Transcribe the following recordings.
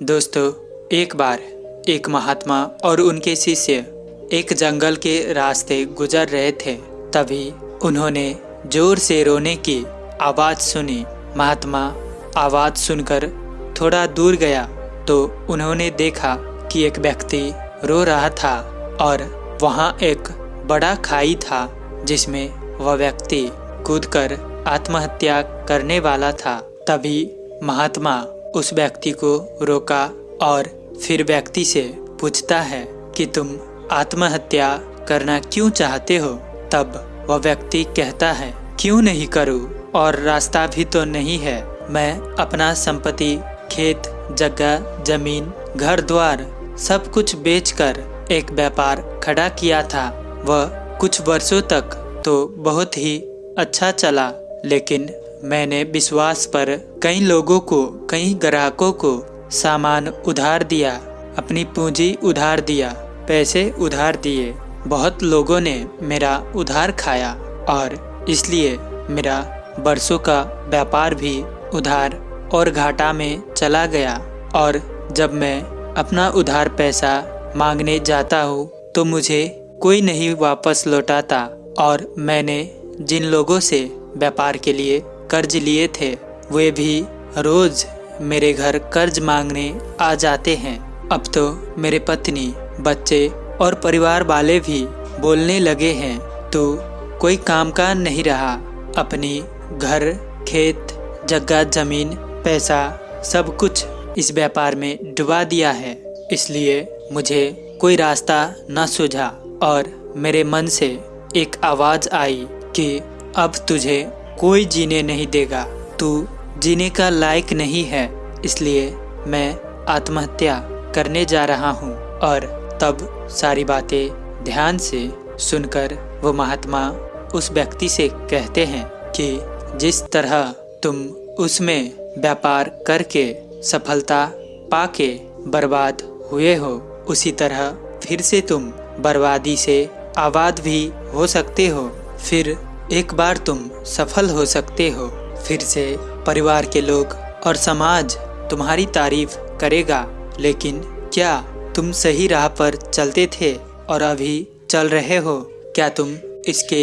दोस्तों, एक बार एक महात्मा और उनके शिष्य एक जंगल के रास्ते गुजर रहे थे, तभी उन्होंने ज़ोर से रोने की आवाज़ सुनी। महात्मा आवाज़ सुनकर थोड़ा दूर गया तो उन्होंने देखा कि एक व्यक्ति रो रहा था और वहाँ एक बड़ा खाई था, जिसमें वह व्यक्ति कूदकर आत्महत्या करने वाला था। तभी महात्मा उस व्यक्ति को रोका और फिर व्यक्ति से पूछता है कि तुम आत्महत्या करना क्यों चाहते हो? तब वह व्यक्ति कहता है, क्यों नहीं करूँ? और रास्ता भी तो नहीं है। मैं अपना संपत्ति, खेत, जगह, ज़मीन, घर, द्वार, सब कुछ बेचकर एक व्यापार खड़ा किया था। वह कुछ वर्षों तक तो बहुत ही अच्छा चला, लेकिन मैंने विश्वास पर कई लोगों को, कई ग्राहकों को सामान उधार दिया, अपनी पूंजी उधार दिया, पैसे उधार दिए। बहुत लोगों ने मेरा उधार खाया और इसलिए मेरा बरसों का व्यापार भी उधार और घाटा में चला गया। और जब मैं अपना उधार पैसा मांगने जाता हूँ तो मुझे कोई नहीं वापस लौटाता और मैंने जिन लोगों से व्यापार के लिए कर्ज लिए थे वे भी रोज मेरे घर कर्ज मांगने आ जाते हैं। अब तो मेरे पत्नी, बच्चे और परिवार वाले भी बोलने लगे हैं तो कोई काम का नहीं रहा। अपनी घर, खेत, जगह, ज़मीन, पैसा, सब कुछ इस व्यापार में डुबा दिया है। इसलिए मुझे कोई रास्ता न सूझा और मेरे मन से एक आवाज़ आई कि अब तुझे कोई जीने नहीं देगा। तू जीने का लायक नहीं है, इसलिए मैं आत्महत्या करने जा रहा हूँ। और तब सारी बातें ध्यान से सुनकर वो महात्मा उस व्यक्ति से कहते हैं कि जिस तरह तुम उसमें व्यापार करके सफलता पाके बर्बाद हुए हो, उसी तरह फिर से तुम बर्बादी से आबाद भी हो सकते हो। फिर एक बार तुम सफल हो सकते हो, फिर से परिवार के लोग और समाज तुम्हारी तारीफ़ करेगा, लेकिन क्या तुम सही राह पर चलते थे और अभी चल रहे हो? क्या तुम इसके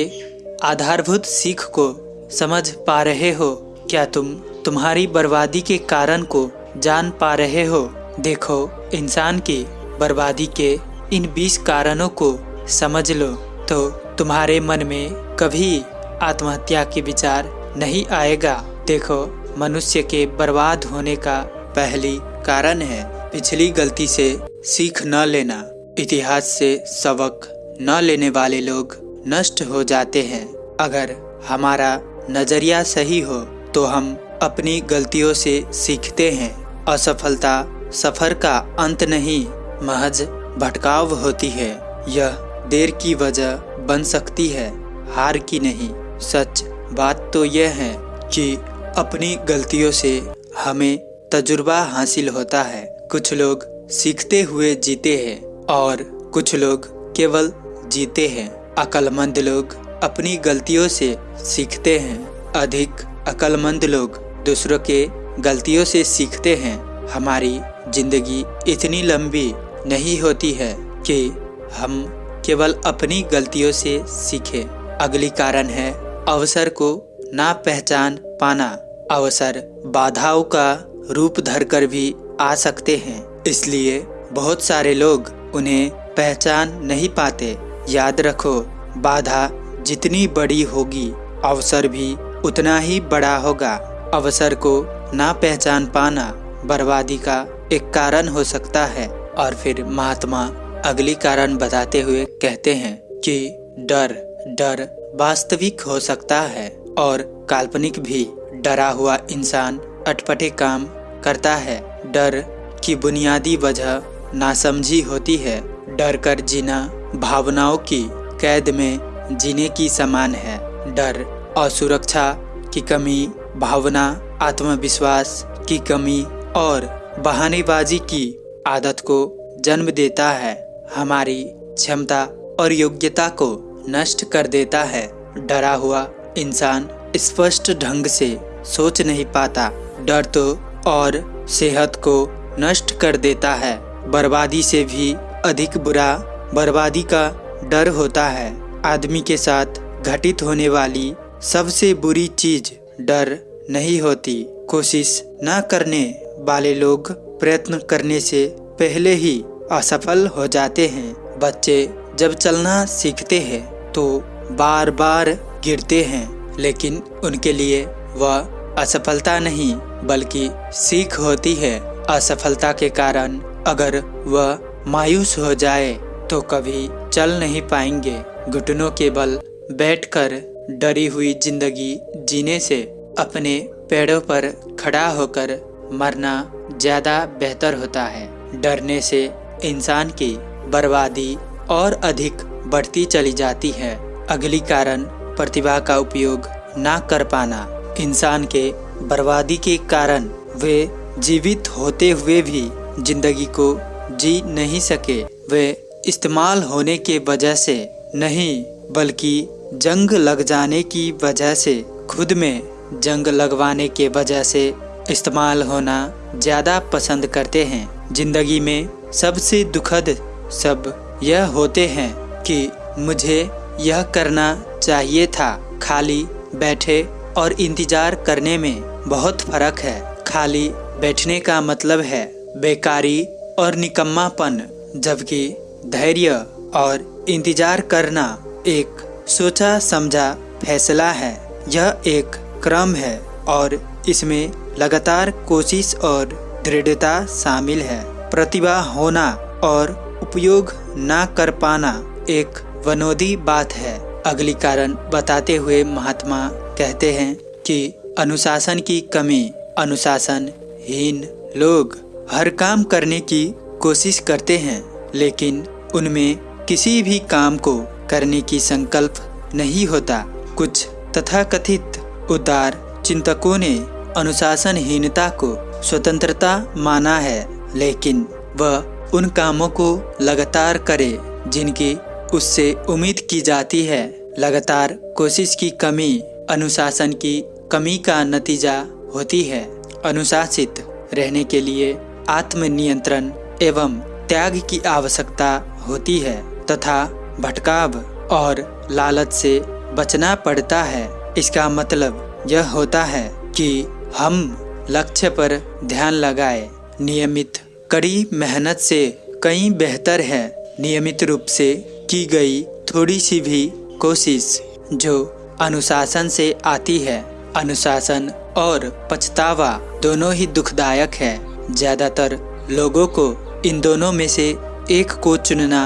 आधारभूत सीख को समझ पा रहे हो? क्या तुम तुम्हारी बर्बादी के कारण को जान पा रहे हो? देखो, इंसान की बर्बादी के इन 20 कारणों को समझ लो तो तुम्हारे मन में कभी आत्महत्या के विचार नहीं आएगा। देखो, मनुष्य के बर्बाद होने का पहली कारण है, पिछली गलती से सीख न लेना। इतिहास से सबक न लेने वाले लोग नष्ट हो जाते हैं। अगर हमारा नज़रिया सही हो तो हम अपनी गलतियों से सीखते हैं। असफलता सफ़र का अंत नहीं, महज भटकाव होती है। यह देर की वजह बन सकती है, हार की नहीं। सच बात तो यह है कि अपनी गलतियों से हमें तजुर्बा हासिल होता है। कुछ लोग सीखते हुए जीते हैं और कुछ लोग केवल जीते हैं। अक्लमंद लोग अपनी गलतियों से सीखते हैं। अधिक अक्लमंद लोग दूसरों के गलतियों से सीखते हैं। हमारी ज़िंदगी इतनी लंबी नहीं होती है कि हम केवल अपनी गलतियों से सीखें। अगली कारण है अवसर को ना पहचान पाना अवसर बाधाओं का रूप धरकर भी आ सकते हैं। इसलिए बहुत सारे लोग उन्हें पहचान नहीं पाते। याद रखो, बाधा जितनी बड़ी होगी, अवसर भी उतना ही बड़ा होगा। अवसर को ना पहचान पाना बर्बादी का एक कारण हो सकता है। और फिर महात्मा अगली कारण बताते हुए कहते हैं कि डर डर वास्तविक हो सकता है। और काल्पनिक भी डरा हुआ इंसान अटपटे काम करता है। डर की बुनियादी वजह नासमझी होती है। डर कर जीना भावनाओं की कैद में जीने की समान है। डर और सुरक्षा की कमी, भावना, आत्मविश्वास की कमी और बहानेबाजी की आदत को जन्म देता है। हमारी क्षमता और योग्यता को नष्ट कर देता है। डरा हुआ इंसान स्पष्ट ढंग से सोच नहीं पाता। डर तो और सेहत को नष्ट कर देता है। बर्बादी से भी अधिक बुरा बर्बादी का डर होता है। आदमी के साथ घटित होने वाली सबसे बुरी चीज़ डर नहीं होती। कोशिश न करने वाले लोग प्रयत्न करने से पहले ही असफल हो जाते हैं। बच्चे जब चलना सीखते हैं तो बार बार गिरते हैं, लेकिन उनके लिए वह असफलता नहीं, बल्कि सीख होती है। असफलता के कारण अगर वह मायूस हो जाए तो कभी चल नहीं पाएँगे। घुटनों के बल बैठकर डरी हुई ज़िंदगी जीने से अपने पेड़ों पर खड़ा होकर मरना ज़्यादा बेहतर होता है। डरने से इंसान की बर्बादी और अधिक बढ़ती चली जाती है। अगली कारण प्रतिभा का उपयोग ना कर पाना इंसान के बर्बादी के कारण वे जीवित होते हुए भी ज़िंदगी को जी नहीं सके। वे इस्तेमाल होने के वजह से नहीं, बल्कि जंग लग जाने की वजह से, खुद में जंग लगवाने के वजह से इस्तेमाल होना ज़्यादा पसंद करते हैं। ज़िंदगी में सबसे दुखद सब यह होते हैं कि मुझे यह करना चाहिए था। खाली बैठे और इंतज़ार करने में बहुत फ़र्क है। खाली बैठने का मतलब है बेकारी और निकम्मापन, जबकि धैर्य और इंतज़ार करना एक सोचा समझा फैसला है। यह एक क्रम है और इसमें लगातार कोशिश और दृढ़ता शामिल है। प्रतिभा होना और उपयोग ना कर पाना एक वनोदी बात है। अगली कारण बताते हुए महात्मा कहते हैं कि अनुशासन की कमी, अनुशासन, हीन लोग हर काम करने की कोशिश करते हैं, लेकिन उनमें किसी भी काम को करने की संकल्प नहीं होता। कुछ तथाकथित उदार चिंतकों ने अनुशासनहीनता को स्वतंत्रता माना है, लेकिन वह उन कामों को लगातार करे, जिनकी उससे उम्मीद की जाती है। लगातार कोशिश की कमी, अनुशासन की कमी का नतीजा होती है। अनुशासित रहने के लिए आत्मनियंत्रण एवं त्याग की आवश्यकता होती है तथा भटकाव और लालच से बचना पड़ता है। इसका मतलब यह होता है कि हम लक्ष्य पर ध्यान लगाए। नियमित, कड़ी मेहनत से कहीं बेहतर है। नियमित रूप से की गई थोड़ी सी भी कोशिश जो अनुशासन से आती है। अनुशासन और पछतावा दोनों ही दुखदायक है। ज़्यादातर लोगों को इन दोनों में से एक को चुनना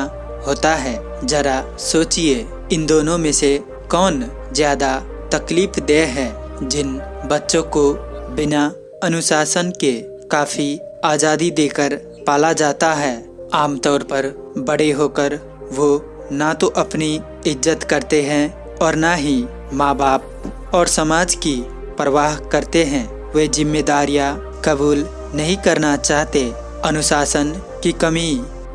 होता है। जरा सोचिए, इन दोनों में से कौन ज़्यादा तकलीफ़ देह है, जिन बच्चों को बिना अनुशासन के काफ़ी आज़ादी देकर पाला जाता है। आमतौर पर बड़े होकर वो ना तो अपनी इज़्ज़त करते हैं और ना ही माँ बाप और समाज की परवाह करते हैं। वे जिम्मेदारियाँ कबूल नहीं करना चाहते। अनुशासन की कमी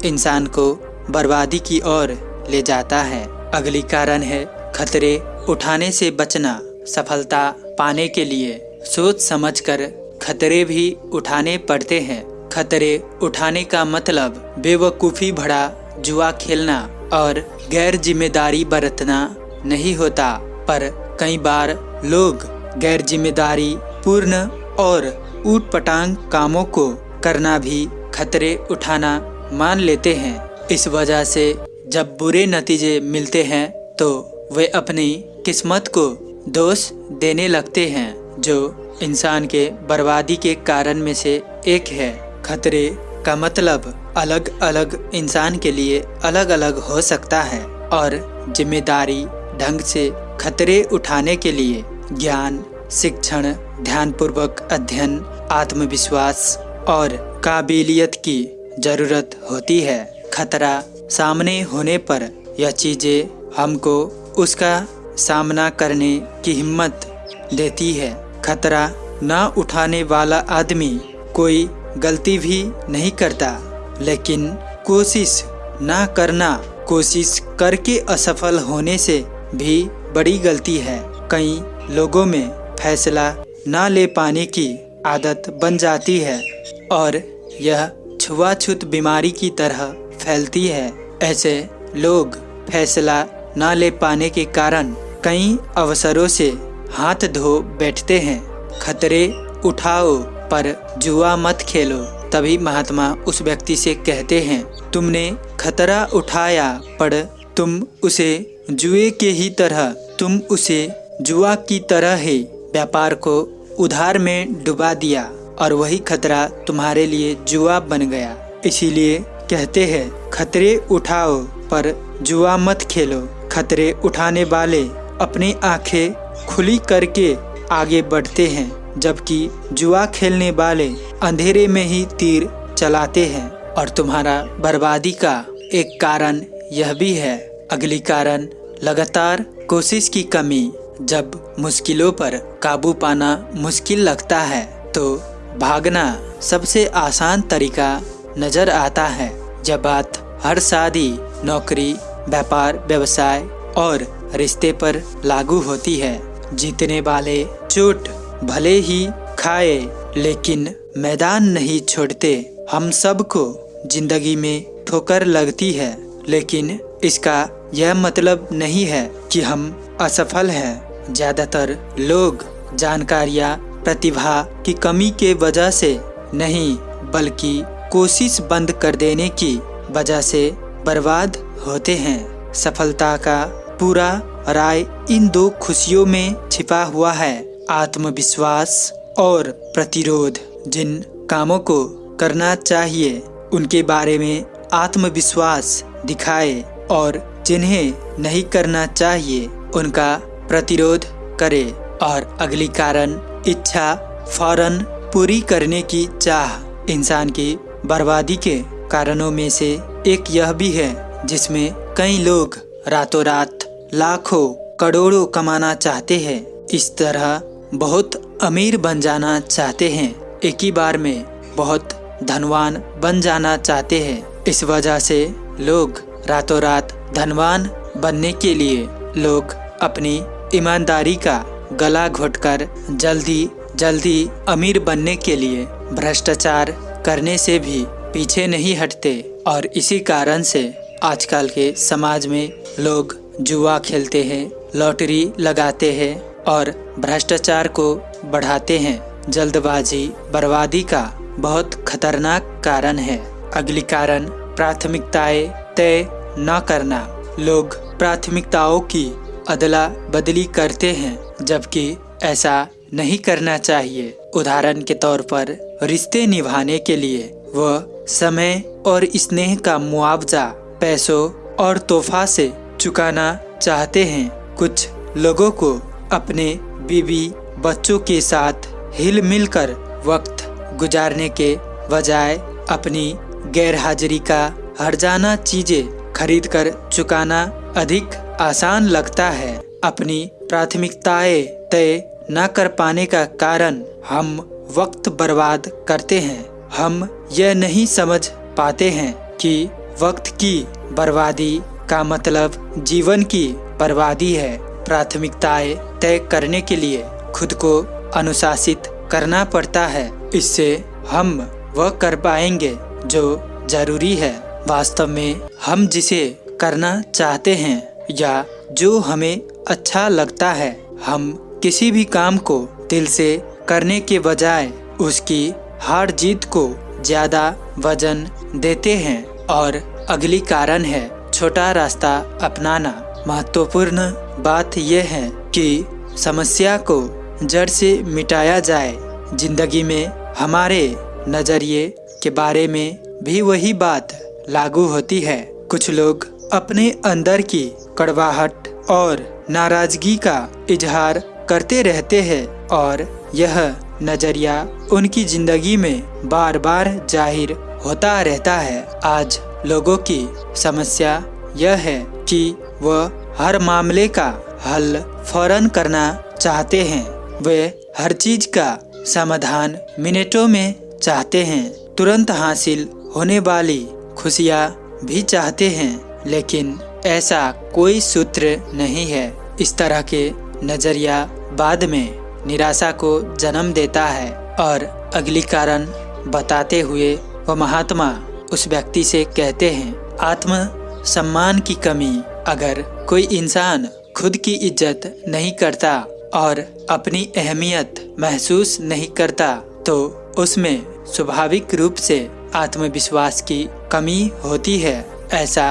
इंसान को बर्बादी की ओर ले जाता है। अगली कारण है खतरे उठाने से बचना। सफलता पाने के लिए सोच समझकर खतरे भी उठाने पड़ते हैं। खतरे उठाने का मतलब बेवकूफ़ी भरा जुआ खेलना। और गैर ज़िम्मेदारी बरतना नहीं होता, पर कई बार लोग गैर ज़िम्मेदारी पूर्ण और ऊट पटांग कामों को करना भी खतरे उठाना मान लेते हैं। इस वजह से जब बुरे नतीजे मिलते हैं तो वे अपनी किस्मत को दोष देने लगते हैं, जो इंसान के बर्बादी के कारण में से एक है। खतरे का मतलब अलग अलग इंसान के लिए अलग अलग हो सकता है और ज़िम्मेदारी, ढंग से खतरे उठाने के लिए ज्ञान, शिक्षण, ध्यानपूर्वक अध्ययन, आत्मविश्वास और काबिलियत की ज़रूरत होती है। खतरा सामने होने पर यह चीज़ें हमको उसका सामना करने की हिम्मत देती है। खतरा न उठाने वाला आदमी कोई गलती भी नहीं करता। लेकिन कोशिश न करना, कोशिश करके असफल होने से भी बड़ी गलती है। कई लोगों में फैसला न ले पाने की आदत बन जाती है और यह छुआछूत बीमारी की तरह फैलती है। ऐसे लोग फैसला न ले पाने के कारण कई अवसरों से हाथ धो बैठते हैं। खतरे उठाओ पर जुआ मत खेलो। तभी महात्मा उस व्यक्ति से कहते हैं, तुमने खतरा उठाया पर तुम उसे जुए के ही तरह, तुम उसे जुआ की तरह ही व्यापार को उधार में डुबा दिया और वही खतरा तुम्हारे लिए जुआ बन गया। इसीलिए कहते हैं, खतरे उठाओ, पर जुआ मत खेलो। खतरे उठाने वाले अपनी आँखें खुली करके आगे बढ़ते हैं। जबकि जुआ खेलने वाले अंधेरे में ही तीर चलाते हैं। और तुम्हारा बर्बादी का एक कारण यह भी है। अगली कारण, लगातार कोशिश की कमी। जब मुश्किलों पर काबू पाना मुश्किल लगता है तो भागना सबसे आसान तरीका नज़र आता है। जब बात हर शादी, नौकरी, व्यापार, व्यवसाय और रिश्ते पर लागू होती है। जीतने वाले चोट भले ही खाए, लेकिन मैदान नहीं छोड़ते। हम सबको ज़िंदगी में ठोकर लगती है, लेकिन इसका यह मतलब नहीं है कि हम असफल हैं। ज़्यादातर लोग जानकारियाँ, प्रतिभा की कमी के वजह से नहीं, बल्कि कोशिश बंद कर देने की वजह से बर्बाद होते हैं। सफलता का पूरा राय इन दो खुशियों में छिपा हुआ है। आत्मविश्वास और प्रतिरोध जिन कामों को करना चाहिए, उनके बारे में आत्मविश्वास दिखाए और जिन्हें नहीं करना चाहिए, उनका प्रतिरोध करे। और अगली कारण, इच्छा फ़ौरन पूरी करने की चाह। इंसान की बर्बादी के कारणों में से एक यह भी है, जिसमें कई लोग रातों रात लाखों करोड़ों कमाना चाहते हैं। इस तरह बहुत अमीर बन जाना चाहते हैं। एक ही बार में बहुत धनवान बन जाना चाहते हैं। इस वजह से लोग रातों रात धनवान बनने के लिए लोग अपनी ईमानदारी का गला घोटकर जल्दी जल्दी अमीर बनने के लिए भ्रष्टाचार करने से भी पीछे नहीं हटते। और इसी कारण से आजकल के समाज में लोग जुआ खेलते हैं, लॉटरी लगाते हैं और भ्रष्टाचार को बढ़ाते हैं। जल्दबाजी बर्बादी का बहुत खतरनाक कारण है। अगली कारण, प्राथमिकताएँ तय न करना। लोग प्राथमिकताओं की अदला बदली करते हैं, जबकि ऐसा नहीं करना चाहिए। उदाहरण के तौर पर, रिश्ते निभाने के लिए वह समय और स्नेह का मुआवजा, पैसों और तोहफा से चुकाना चाहते हैं। कुछ लोगों को अपने बीवी बच्चों के साथ हिल मिल कर वक्त गुजारने के बजाय अपनी गैरहाजिरी का हरजाना चीज़ें खरीद कर चुकाना अधिक आसान लगता है। अपनी प्राथमिकताएँ तय न कर पाने का कारण हम वक्त बर्बाद करते हैं। हम यह नहीं समझ पाते हैं कि वक्त की बर्बादी का मतलब जीवन की बर्बादी है। प्राथमिकताएँ तय करने के लिए खुद को अनुशासित करना पड़ता है। इससे हम वह कर पाएँगे जो ज़रूरी है। वास्तव में हम जिसे करना चाहते हैं या जो हमें अच्छा लगता है, हम किसी भी काम को दिल से करने के बजाय उसकी हार जीत को ज़्यादा वज़न देते हैं। और अगली कारण है छोटा रास्ता अपनाना। महत्वपूर्ण बात यह है कि समस्या को जड़ से मिटाया जाए। ज़िंदगी में हमारे नज़रिए के बारे में भी वही बात लागू होती है। कुछ लोग अपने अंदर की कड़वाहट और नाराज़गी का इजहार करते रहते हैं और यह नज़रिया उनकी ज़िंदगी में बार बार ज़ाहिर होता रहता है। आज लोगों की समस्या यह है कि वह हर मामले का हल फ़ौरन करना चाहते हैं। वे हर चीज़ का समाधान मिनटों में चाहते हैं। तुरंत हासिल होने वाली खुशियाँ भी चाहते हैं, लेकिन ऐसा कोई सूत्र नहीं है। इस तरह के नज़रिया बाद में निराशा को जन्म देता है और अगली कारण बताते हुए वह महात्मा उस व्यक्ति से कहते हैं आत्म सम्मान की कमी अगर कोई इंसान खुद की इज़्ज़त नहीं करता और अपनी अहमियत महसूस नहीं करता तो उसमें स्वाभाविक रूप से आत्मविश्वास की कमी होती है। ऐसा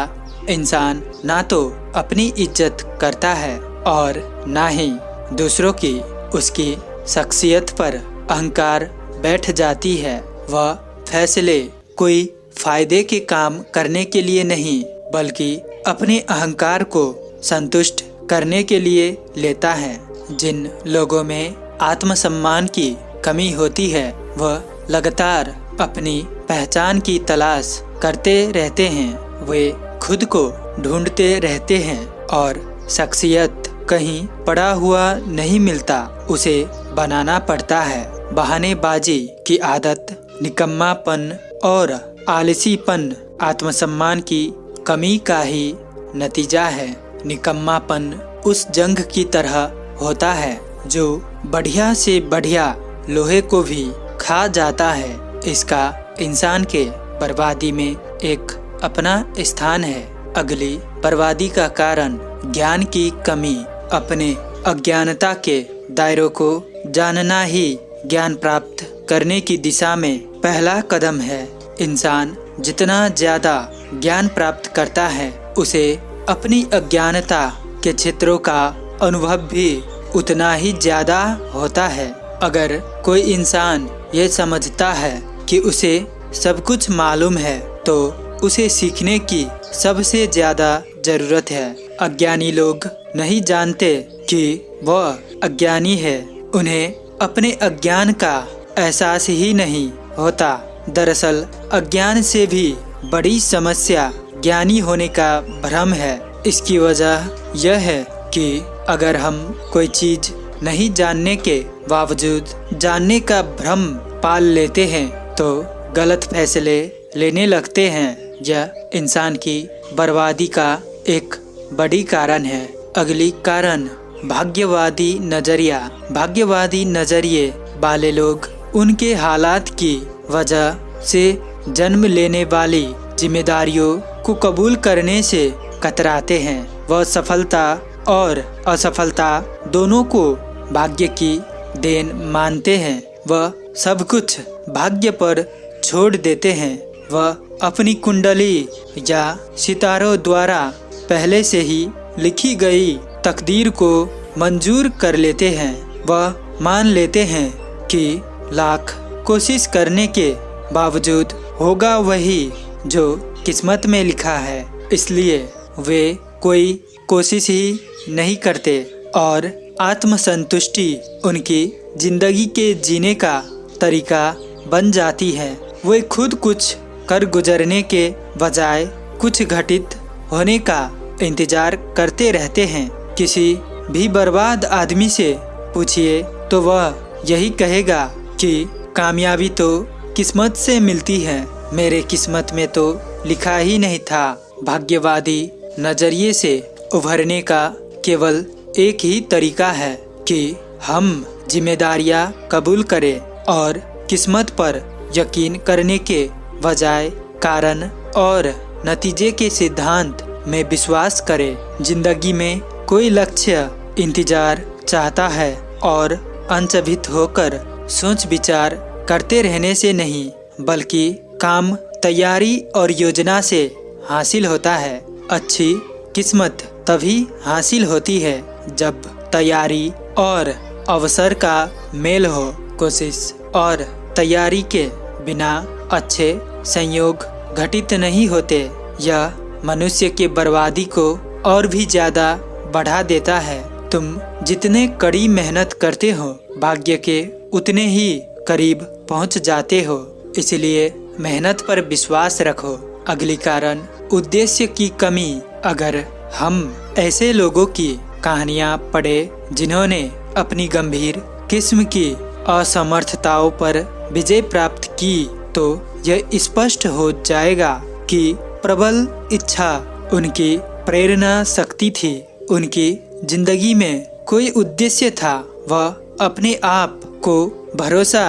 इंसान ना तो अपनी इज़्ज़त करता है और ना ही दूसरों की उसकी शख्सियत पर अहंकार बैठ जाती है। वह फैसले कोई फ़ायदे के काम करने के लिए नहीं, बल्कि अपने अहंकार को संतुष्ट करने के लिए लेता है। जिन लोगों में आत्मसम्मान की कमी होती है, वह लगातार अपनी पहचान की तलाश करते रहते हैं। वे खुद को ढूंढते रहते हैं और शख्सियत कहीं पड़ा हुआ नहीं मिलता, उसे बनाना पड़ता है। बहानेबाजी की आदत, निकम्मापन और आलसीपन आत्मसम्मान की कमी का ही नतीजा है। निकम्मापन उस जंग की तरह होता है, जो बढ़िया से बढ़िया लोहे को भी खा जाता है। इसका इंसान के बर्बादी में एक अपना स्थान है। अगली बर्बादी का कारण ज्ञान की कमी। अपने अज्ञानता के दायरों को जानना ही ज्ञान प्राप्त करने की दिशा में पहला कदम है। इंसान जितना ज़्यादा ज्ञान प्राप्त करता है, उसे अपनी अज्ञानता के क्षेत्रों का अनुभव भी उतना ही ज़्यादा होता है। अगर कोई इंसान ये समझता है कि उसे सब कुछ मालूम है तो उसे सीखने की सबसे ज़्यादा ज़रूरत है। अज्ञानी लोग नहीं जानते कि वह अज्ञानी है। उन्हें अपने अज्ञान का एहसास ही नहीं होता। दरअसल, अज्ञान से भी बड़ी समस्या ज्ञानी होने का भ्रम है। इसकी वजह यह है कि अगर हम कोई चीज़ नहीं जानने के बावजूद जानने का भ्रम पाल लेते हैं तो गलत फैसले लेने लगते हैं। यह इंसान की बर्बादी का एक बड़ी कारण है। अगली कारण, भाग्यवादी नज़रिया। भाग्यवादी नज़रिए वाले लोग उनके हालात की वजह से जन्म लेने वाली जिम्मेदारियों को कबूल करने से कतराते हैं। वह सफलता और असफलता दोनों को भाग्य की देन मानते हैं। वह सब कुछ भाग्य पर छोड़ देते हैं। वह अपनी कुंडली या सितारों द्वारा पहले से ही लिखी गई तकदीर को मंजूर कर लेते हैं। वह मान लेते हैं कि लाख कोशिश करने के बावजूद होगा वही जो किस्मत में लिखा है। इसलिए वे कोई कोशिश ही नहीं करते और आत्मसंतुष्टि उनकी ज़िंदगी के जीने का तरीका बन जाती है। वे खुद कुछ कर गुजरने के बजाय कुछ घटित होने का इंतज़ार करते रहते हैं। किसी भी बर्बाद आदमी से पूछिए तो वह यही कहेगा कि, कामयाबी तो किस्मत से मिलती है, मेरे किस्मत में तो लिखा ही नहीं था। भाग्यवादी नज़रिए से उभरने का केवल एक ही तरीका है कि हम जिम्मेदारियाँ कबूल करें और किस्मत पर यकीन करने के बजाय कारण और नतीजे के सिद्धांत में विश्वास करें। ज़िंदगी में कोई लक्ष्य, इंतज़ार चाहता है और अंचभित होकर सोच विचार करते रहने से नहीं, बल्कि काम, तैयारी और योजना से हासिल होता है। अच्छी किस्मत तभी हासिल होती है जब तैयारी और अवसर का मेल हो। कोशिश और तैयारी के बिना अच्छे संयोग घटित नहीं होते। यह मनुष्य के बर्बादी को और भी ज़्यादा बढ़ा देता है। तुम जितने कड़ी मेहनत करते हो, भाग्य के उतने ही करीब पहुँच जाते हो। इसलिए मेहनत पर विश्वास रखो। अगली कारण उद्देश्य की कमी। अगर हम ऐसे लोगों की कहानियाँ पढ़े जिन्होंने अपनी गंभीर किस्म की असमर्थताओं पर विजय प्राप्त की तो यह स्पष्ट हो जाएगा कि प्रबल इच्छा उनकी प्रेरणा शक्ति थी। उनकी ज़िंदगी में कोई उद्देश्य था, वह अपने आप को भरोसा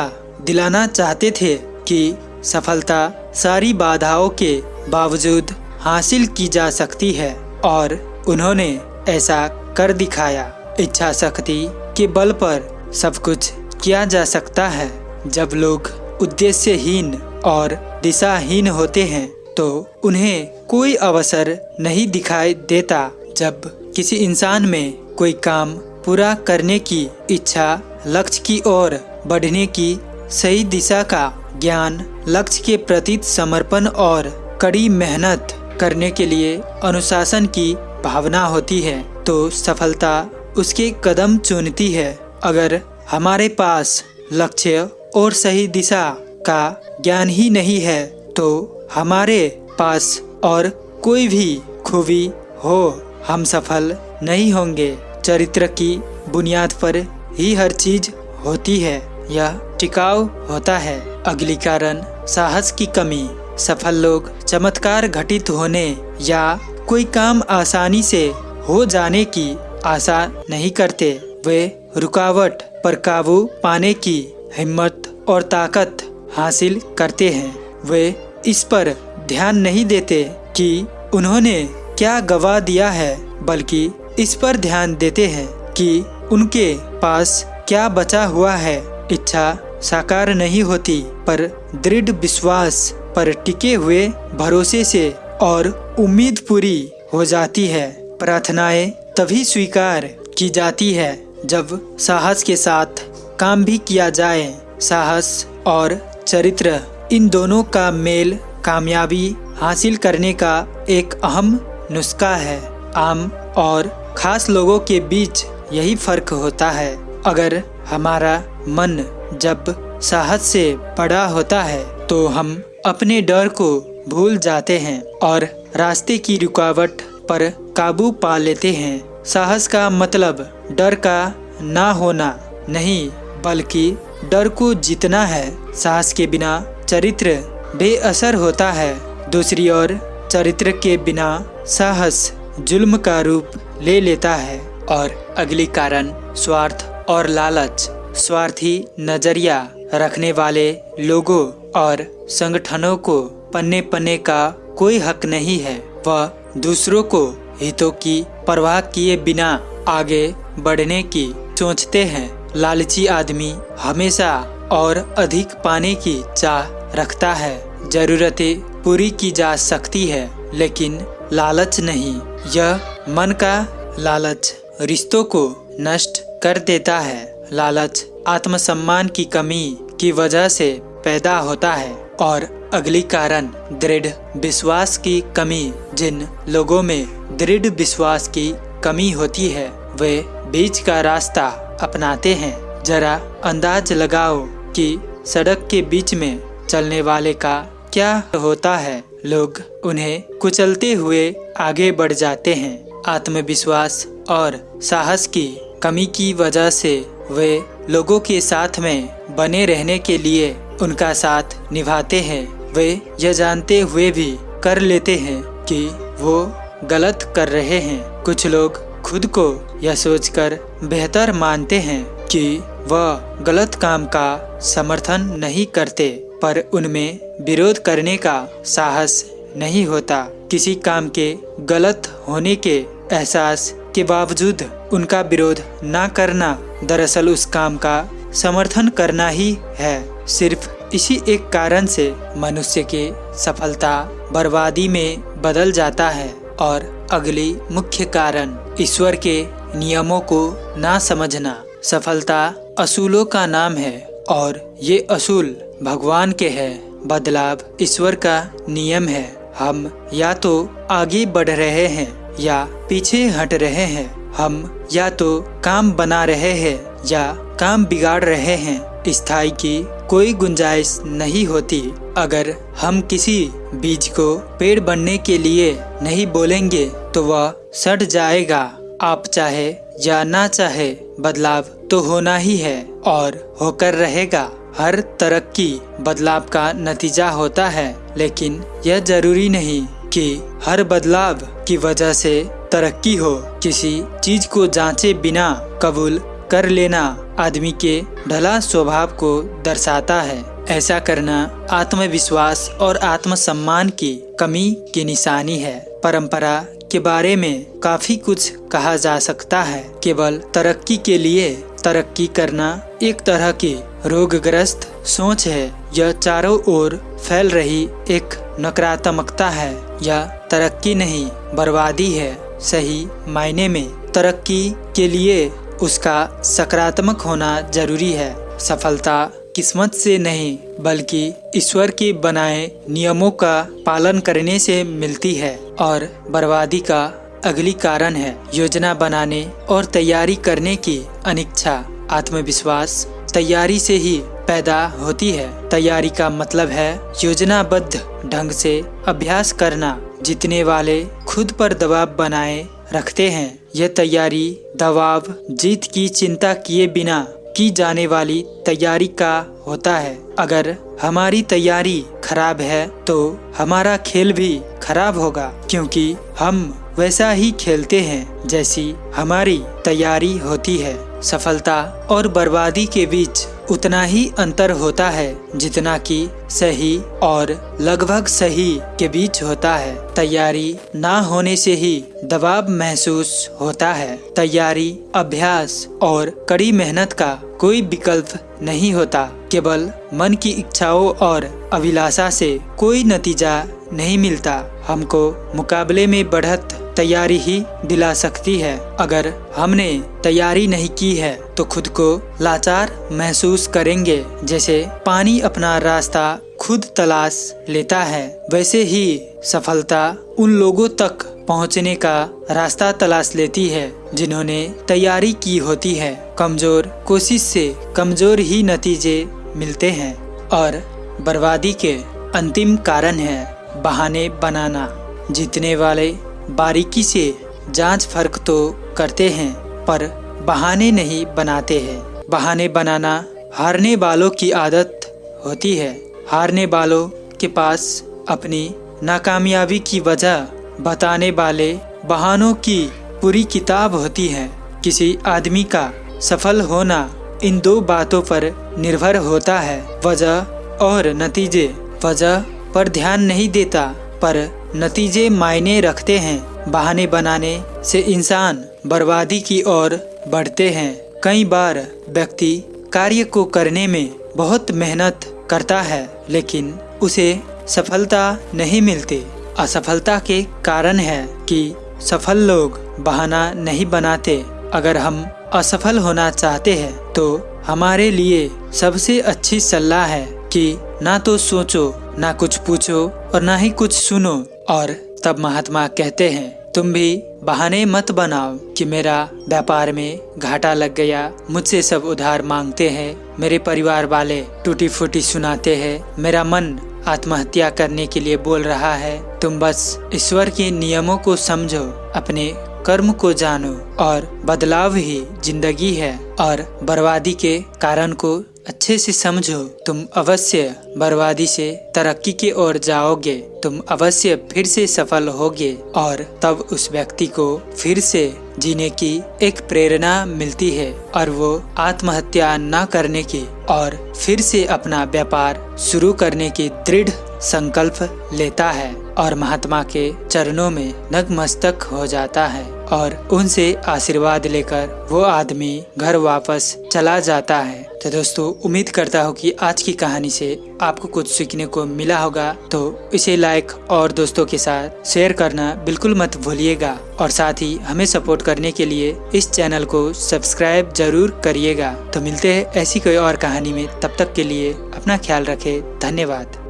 दिलाना चाहते थे कि सफलता सारी बाधाओं के बावजूद हासिल की जा सकती है और उन्होंने ऐसा कर दिखाया। इच्छा शक्ति के बल पर सब कुछ किया जा सकता है। जब लोग उद्देश्यहीन और दिशाहीन होते हैं तो उन्हें कोई अवसर नहीं दिखाई देता। जब किसी इंसान में कोई काम पूरा करने की इच्छा लक्ष्य की ओर बढ़ने की सही दिशा का ज्ञान, लक्ष्य के प्रति समर्पण और कड़ी मेहनत करने के लिए अनुशासन की भावना होती है तो सफलता उसके कदम चुनती है। अगर हमारे पास लक्ष्य और सही दिशा का ज्ञान ही नहीं है तो हमारे पास और कोई भी खूबी हो, हम सफल नहीं होंगे। चरित्र की बुनियाद पर ही हर चीज़ होती है। यह टिकाऊ होता है। अगली कारण, साहस की कमी। सफल लोग चमत्कार घटित होने या कोई काम आसानी से हो जाने की आशा नहीं करते। वे रुकावट पर काबू पाने की हिम्मत और ताकत हासिल करते हैं। वे इस पर ध्यान नहीं देते कि उन्होंने क्या गवा दिया है, बल्कि इस पर ध्यान देते हैं कि उनके पास क्या बचा हुआ है। इच्छा साकार नहीं होती, पर दृढ़ विश्वास पर टिके हुए भरोसे से और उम्मीद पूरी हो जाती है। प्रार्थनाएँ तभी स्वीकार की जाती है जब साहस के साथ काम भी किया जाए। साहस और चरित्र, इन दोनों का मेल कामयाबी हासिल करने का एक अहम नुस्खा है। आम और खास लोगों के बीच यही फ़र्क होता है। अगर हमारा मन जब साहस से बड़ा होता है तो हम अपने डर को भूल जाते हैं और रास्ते की रुकावट पर काबू पा लेते हैं। साहस का मतलब डर का ना होना नहीं, बल्कि डर को जीतना है। साहस के बिना चरित्र बेअसर होता है। दूसरी ओर, चरित्र के बिना साहस जुल्म का रूप ले लेता है। और अगली कारण स्वार्थ और लालच, स्वार्थी नज़रिया रखने वाले लोगों और संगठनों को पन्ने पन्ने का कोई हक नहीं है। वह दूसरों को हितों की परवाह किए बिना आगे बढ़ने की सोचते हैं। लालची आदमी हमेशा और अधिक पाने की चाह रखता है। जरूरतें पूरी की जा सकती है, लेकिन लालच नहीं। यह मन का लालच, रिश्तों को नष्ट कर देता है। लालच, आत्मसम्मान की कमी की वजह से पैदा होता है। और अगली कारण, दृढ़ विश्वास की कमी। जिन लोगों में दृढ़ विश्वास की कमी होती है, वे बीच का रास्ता अपनाते हैं। जरा अंदाज लगाओ कि सड़क के बीच में चलने वाले का क्या होता है। लोग उन्हें कुचलते हुए आगे बढ़ जाते हैं। आत्मविश्वास और साहस की कमी की वजह से वे लोगों के साथ में बने रहने के लिए उनका साथ निभाते हैं। वे यह जानते हुए भी कर लेते हैं कि वो गलत कर रहे हैं। कुछ लोग खुद को यह सोचकर बेहतर मानते हैं कि वह गलत काम का समर्थन नहीं करते, पर उनमें विरोध करने का साहस नहीं होता। किसी काम के गलत होने के एहसास के बावजूद उनका विरोध न करना दरअसल उस काम का समर्थन करना ही है। सिर्फ़ इसी एक कारण से मनुष्य के सफलता बर्बादी में बदल जाता है और अगली मुख्य कारण ईश्वर के नियमों को ना समझना। सफलता असूलों का नाम है और ये असूल भगवान के है। बदलाव ईश्वर का नियम है। हम या तो आगे बढ़ रहे हैं या पीछे हट रहे हैं। हम या तो काम बना रहे हैं या काम बिगाड़ रहे हैं। स्थायी की कोई गुंजाइश नहीं होती। अगर हम किसी बीज को पेड़ बनने के लिए नहीं बोलेंगे तो वह सड़ जाएगा। आप चाहे या ना चाहे, बदलाव तो होना ही है और होकर रहेगा। हर तरक्की बदलाव का नतीजा होता है, लेकिन यह ज़रूरी नहीं। कि हर बदलाव की वजह से तरक्की हो, किसी चीज़ को जांचे बिना कबूल कर लेना आदमी के ढला स्वभाव को दर्शाता है। ऐसा करना आत्मविश्वास और आत्मसम्मान की कमी की निशानी है। परंपरा के बारे में काफ़ी कुछ कहा जा सकता है। केवल तरक्की के लिए तरक्की करना एक तरह की रोगग्रस्त सोच है। यह चारों ओर फैल रही एक नकारात्मकता है। यह तरक्की नहीं, बर्बादी है, सही मायने में। तरक्की के लिए उसका सकारात्मक होना ज़रूरी है। सफलता किस्मत से नहीं, बल्कि ईश्वर के बनाए नियमों का पालन करने से मिलती है और बर्बादी का अगली कारण है। योजना बनाने और तैयारी करने की अनिच्छा, आत्मविश्वास तैयारी से ही पैदा होती है। तैयारी का मतलब है योजनाबद्ध ढंग से अभ्यास करना। जीतने वाले खुद पर दबाव बनाए रखते हैं, यह तैयारी, दबाव, जीत की चिंता किए बिना की जाने वाली तैयारी का होता है। अगर हमारी तैयारी खराब है तो हमारा खेल भी खराब होगा, क्योंकि हम वैसा ही खेलते हैं जैसी हमारी तैयारी होती है। सफलता और बर्बादी के बीच उतना ही अंतर होता है जितना कि सही और लगभग सही के बीच होता है। तैयारी ना होने से ही दबाव महसूस होता है। तैयारी, अभ्यास और कड़ी मेहनत का कोई विकल्प नहीं होता। केवल मन की इच्छाओं और अभिलाषा से कोई नतीजा नहीं मिलता। हमको मुकाबले में बढ़त तैयारी ही दिला सकती है। अगर हमने तैयारी नहीं की है तो खुद को लाचार महसूस करेंगे। जैसे पानी अपना रास्ता खुद तलाश लेता है, वैसे ही सफलता उन लोगों तक पहुँचने का रास्ता तलाश लेती है, जिन्होंने तैयारी की होती है। कमज़ोर कोशिश से कमज़ोर ही नतीजे मिलते हैं और बर्बादी के अंतिम कारण है। बहाने बनाना। जीतने वाले बारीकी से जाँच फ़र्क तो करते हैं, पर बहाने नहीं बनाते हैं। बहाने बनाना हारने वालों की आदत होती है। हारने वालों के पास अपनी नाकामयाबी की वजह बताने वाले बहानों की पूरी किताब होती है। किसी आदमी का सफल होना इन दो बातों पर निर्भर होता है। वजह और नतीजे। वजह पर ध्यान नहीं देता, पर नतीजे मायने रखते हैं। बहाने बनाने से इंसान बर्बादी की ओर बढ़ते हैं। कई बार व्यक्ति कार्य को करने में बहुत मेहनत करता है, लेकिन उसे सफलता नहीं मिलती। असफलता के कारण है कि सफल लोग बहाना नहीं बनाते। अगर हम असफल होना चाहते हैं तो हमारे लिए सबसे अच्छी सलाह है कि ना तो सोचो ना कुछ पूछो और ना ही कुछ सुनो। और तब महात्मा कहते हैं, तुम भी बहाने मत बनाओ कि मेरा व्यापार में घाटा लग गया। मुझसे सब उधार मांगते हैं, मेरे परिवार वाले टूटी फूटी सुनाते हैं। मेरा मन आत्महत्या करने के लिए बोल रहा है। तुम बस ईश्वर के नियमों को समझो, अपने कर्म को जानो। और बदलाव ही ज़िंदगी है और बर्बादी के कारण को अच्छे से समझो, तुम अवश्य बर्बादी से तरक्की की ओर जाओगे, तुम अवश्य फिर से सफल होगे, और तब उस व्यक्ति को फिर से जीने की एक प्रेरणा मिलती है, और वो आत्महत्या न करने की और फिर से अपना व्यापार शुरू करने की दृढ़ संकल्प लेता है, और महात्मा के चरणों में नगमस्तक हो जाता है। और उनसे आशीर्वाद लेकर वो आदमी घर वापस चला जाता है। तो दोस्तों, उम्मीद करता हूँ कि आज की कहानी से आपको कुछ सीखने को मिला होगा। तो इसे लाइक और दोस्तों के साथ शेयर करना बिल्कुल मत भूलिएगा और साथ ही हमें सपोर्ट करने के लिए इस चैनल को सब्सक्राइब ज़रूर करिएगा। तो मिलते हैं ऐसी कोई और कहानी में। तब तक के लिए अपना ख्याल रखें। धन्यवाद।